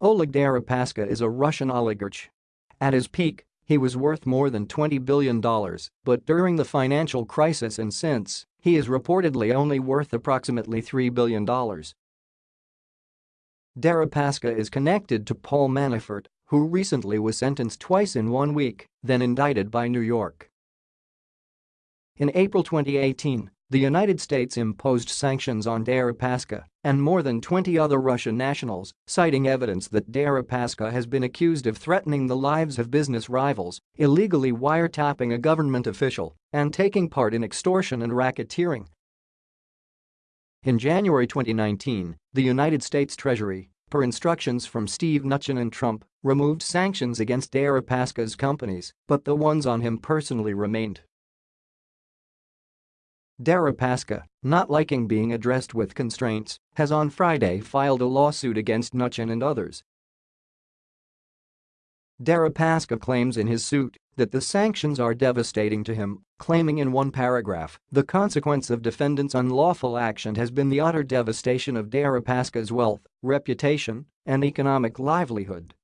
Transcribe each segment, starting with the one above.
Oleg Deripaska is a Russian oligarch. At his peak, he was worth more than $20 billion, but during the financial crisis and since, he is reportedly only worth approximately $3 billion. Deripaska is connected to Paul Manafort, who recently was sentenced twice in one week, then indicted by New York. In April 2018, the United States imposed sanctions on Deripaska and more than 20 other Russian nationals, citing evidence that Deripaska has been accused of threatening the lives of business rivals, illegally wiretapping a government official, and taking part in extortion and racketeering. In January 2019, the United States Treasury, per instructions from Steve Mnuchin and Trump, removed sanctions against Deripaska's companies, but the ones on him personally remained. Deripaska, not liking being addressed with constraints, has on Friday filed a lawsuit against Mnuchin and others. Deripaska claims in his suit that the sanctions are devastating to him, claiming in one paragraph, the consequence of defendants' unlawful action has been the utter devastation of Deripaska's wealth, reputation, and economic livelihood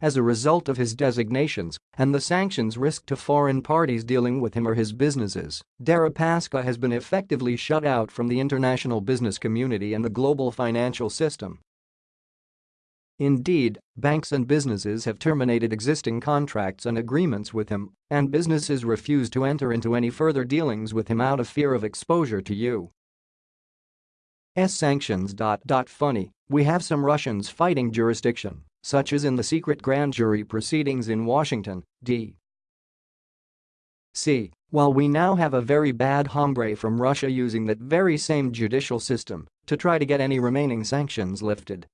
as a result of his designations and the sanctions risk to foreign parties dealing with him or his businesses, Deripaska has been effectively shut out from the international business community and the global financial system. Indeed, banks and businesses have terminated existing contracts and agreements with him, and businesses refuse to enter into any further dealings with him out of fear of exposure to U. S sanctions. Funny, we have some Russians fighting jurisdiction such as in the secret grand jury proceedings in Washington, D.C. While we now have a very bad hombre from Russia using that very same judicial system to try to get any remaining sanctions lifted,